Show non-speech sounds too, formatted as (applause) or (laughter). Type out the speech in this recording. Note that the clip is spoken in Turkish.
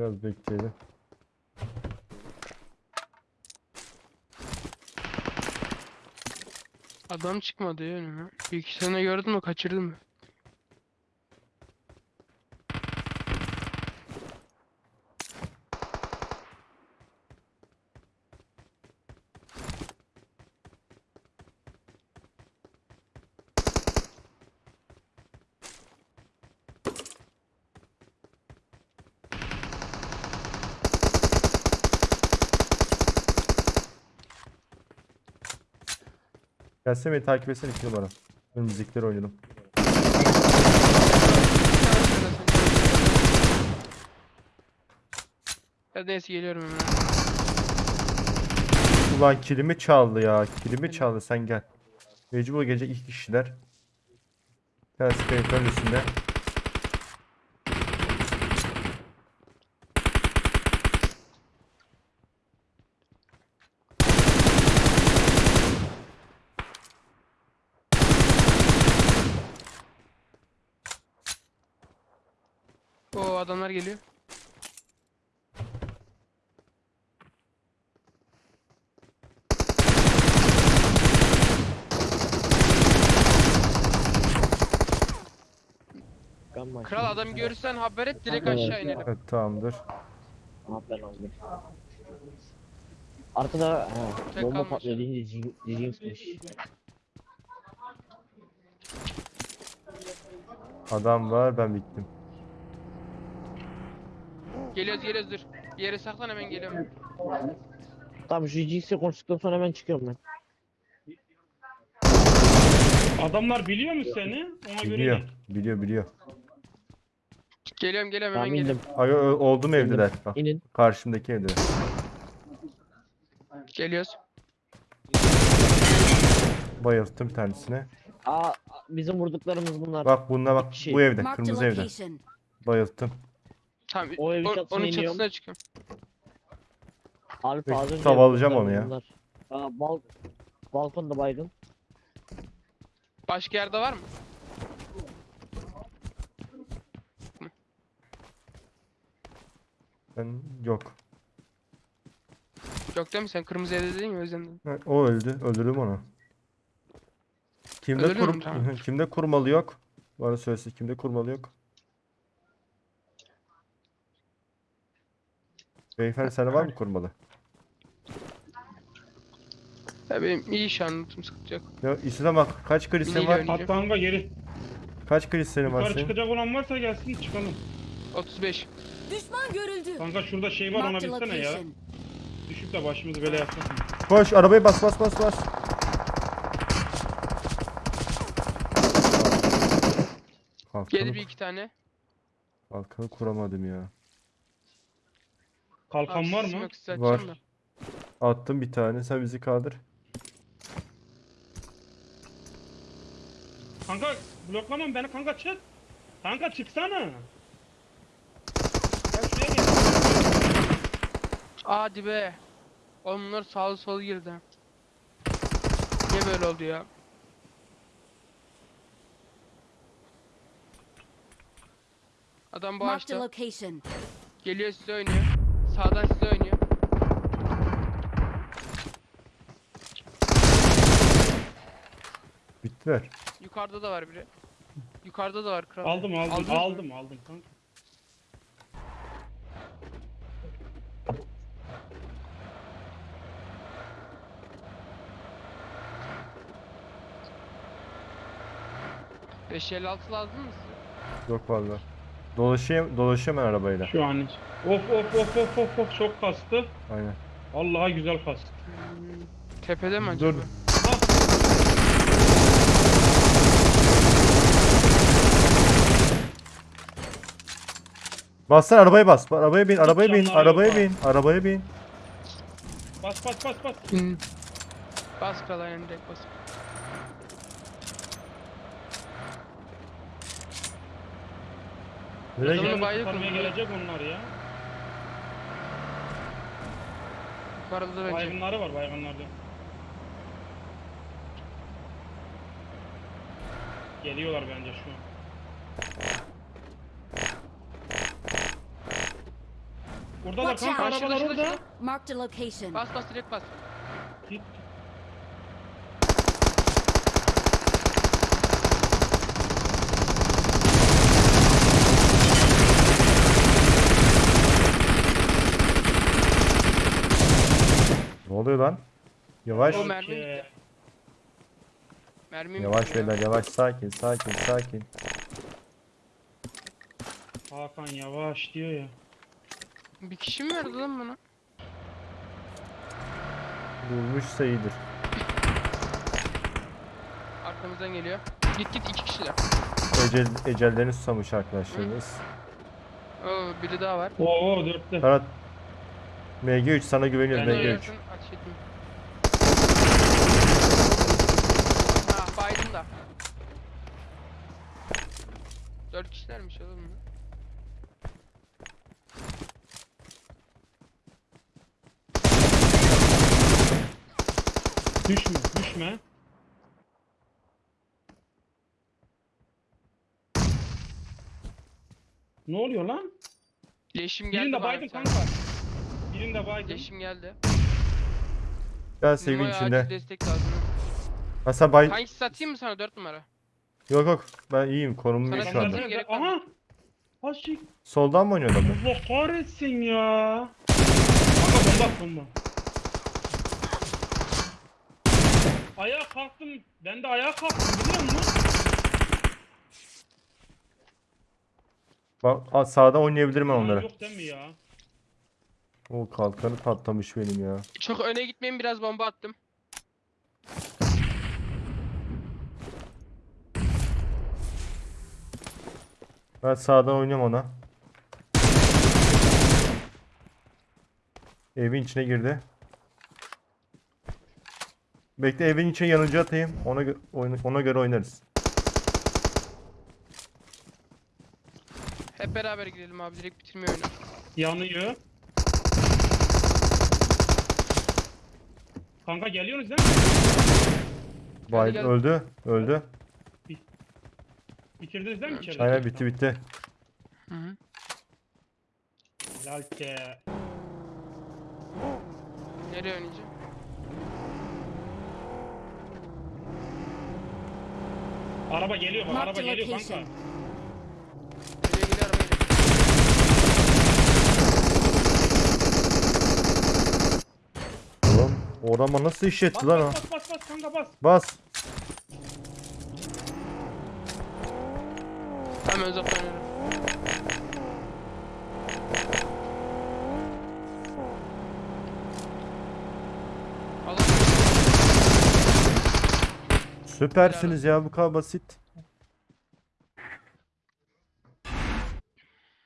Biraz bekleyelim. Adam çıkmadı ya önüme. Bir iki sene gördün mü kaçırdın mı? Gelsene beni takip etsene 2 numara. Önümüzdekileri oynayalım. Ya neyse geliyorum hemen. Ulan kilimi çaldı ya. Kilimi çaldı sen gel. Mecbur gelecek iki kişiler. Kayıtların üstünde. O adamlar geliyor. Gamma Kral adam görürsen haber et direkt aşağı inelim. Evet tamamdır. Aha ben aldım. Arkada Tek bomba kalmış. patlıyor deyince Jinx'miş. Adam var ben bittim. Geliyoruz geliyoruz dur. Bir yere saklan hemen geliyorum. Tamam şu Jinx'le konuştuktan sonra hemen çıkıyorum ben. Adamlar biliyor mu seni? Ona göre Biliyor. git. Biliyor biliyor. Geliyorum geliyorum hemen Tamam geliyorum. indim. Aga ö- oldum evdeler. Bak, İnin. karşımdaki evdeler. Geliyoruz. Bayılttım bir tanesine. Aa bizim vurduklarımız bunlar. Bak bununla bak bu evde. Marked a Kırmızı evde. location. Bayılttım. Tamam. O evin o- çatısına onun iniyorum. çatısına çıkıyorum. Az önce tavalayacağım vurduklarımız onu ya. Aa, bal balkonda baygın. Başka yerde var mı? Ben yok. Yok değil mi? Sen kırmızı evde dedin ya o yüzden. dedim. Ha, O öldü. Öldürdüm onu. Kimde kurum mu? Tamam. (laughs) kimde kurmalı yok? Bana söylesin kimde kurmalı yok? Beyefendi sende var mı kurmalı? Ya benim iyi şu an notum sıkıntı yok. Ya İslam bak kaç Neyle var? oynayacağım? Hatta kanka geri. Kaç kristalin var Yukarı senin? çıkacak olan varsa gelsin çıkalım. 35. Düşman görüldü. Kanka şurada şey var ona Marked a bilsene ya. location. Düşüp de başımızı böyle yapmasın. Koş arabayı bas bas bas bas. Geldi Kalkanı, bir iki tane. kalkanı kuramadım ya. Kalkan Abi var mı? yok, size Var. atacağım da. Attım bir tane sen bizi kaldır. Kanka bloklamam beni kanka çık. Kanka çıksana. Gel şuraya gel. Hadi be. Oğlum bunlar sağlı sol girdi. Niye böyle oldu ya? Adam bu Marked a ağaçta. location. Geliyor size oynuyor. Sağdan size oynuyor. Bittiler. Yukarıda da var biri. Yukarıda da var kral. Aldım aldım Aldınız mı? aldım aldım kanka. Beş elli altı lazım mı size? Yok valla. Dolaşayım, dolaşıyorum ben arabayla. Şu an hiç. Of of of of of of çok kastı. Aynen. Vallahi güzel kastı. Tepede mi Dur. acaba? Bassana arabaya bas. Arabaya bin, arabaya bin, arabaya bin, arabaya bin. Bas bas bas bas. Bas kral aynen direkt bas. Nereye Adamı gidiyor? Bizi bayrak kurtarmaya oldu. gelecek onlar ya. Yukarıda da bence. Baygınları var baygınlarda. Geliyorlar bence şu an. Buradalar Watch kanka out. arabalar Şurada, şurada, orada. şurada. Marked a location. Bas bas direkt bas. Git. Ne oluyor lan? Yavaş. O mermi. Mermim Yavaş beyler yavaş sakin sakin sakin. Hakan yavaş diyor ya. Bir kişi mi verdi lan bana? Durmuşsa iyidir. Arkamızdan geliyor. Git git iki kişiler. Ecel, ecellerini susamış arkadaşlarımız. Oo biri daha var. Oo dörtte. Ferhat. MG3 sana güveniyoruz Ben de MG3. Oynasın, ateş etmeyin. Ha baydım da. Dört kişilermiş oğlum. bu. Düşme düşme. Ne oluyor lan? Leşim geldi Birinde bana baydım bir tane. kanka. Birinde baydım. Leşim geldi. Gel Numaraya içinde. acil destek lazım. Hasan bay... Hangisi satayım mı sana dört numara? Yok yok ben iyiyim konumum iyi Sana şu anda. Aha. Aşık. Soldan mı oynuyor adamı? Allah kahretsin ya. Kanka bomba at, bomba. Ayağa kalktım. Ben de ayağa kalktım biliyor musun? Bak a- sağda oynayabilirim ben Aa, onları. Yok değil mi ya? O kalkanı patlamış benim ya. Çok öne gitmeyin biraz bomba attım. Ben sağdan oynuyorum ona. Evin içine girdi. Bekle evin içine yanıcı atayım. Ona gö- ona göre oynarız. Hep beraber gidelim abi direkt bitirmiyor oyunu. Yanıyor. Kanka geliyorsunuz değil mi? Bay gel. öldü. Öldü. Bitirdiniz değil mi içeride? Aynen bitti bitti. Hı hı. Helal ki. Nereye oynayacağım? Araba geliyor bak Marked araba geliyor kanka. location gidiyor araba gidiyor. Oğlum o adama nasıl iş etti Bas lan o? bas bas bas bas kanka bas. Bas. Hemen. Alın. Süpersiniz ya bu kadar basit.